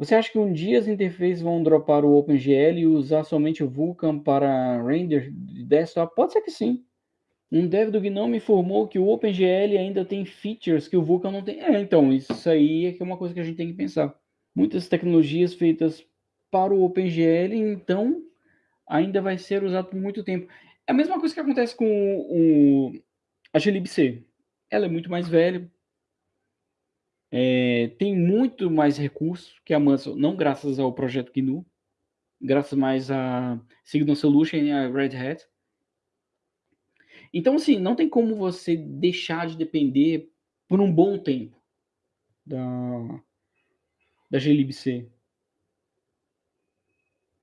Você acha que um dia as interfaces vão dropar o OpenGL e usar somente o Vulkan para render de desktop? Pode ser que sim. Um dev do GNOME informou que o OpenGL ainda tem features que o Vulkan não tem. É, então, isso aí é, é uma coisa que a gente tem que pensar. Muitas tecnologias feitas para o OpenGL, então, ainda vai ser usado por muito tempo. É a mesma coisa que acontece com o, a glibc. Ela é muito mais velha, é, tem muito mais recursos que a Muscle, não graças ao projeto GNU, graças mais a Signal Solution e a Red Hat. Então, assim, não tem como você deixar de depender por um bom tempo da, da glibc.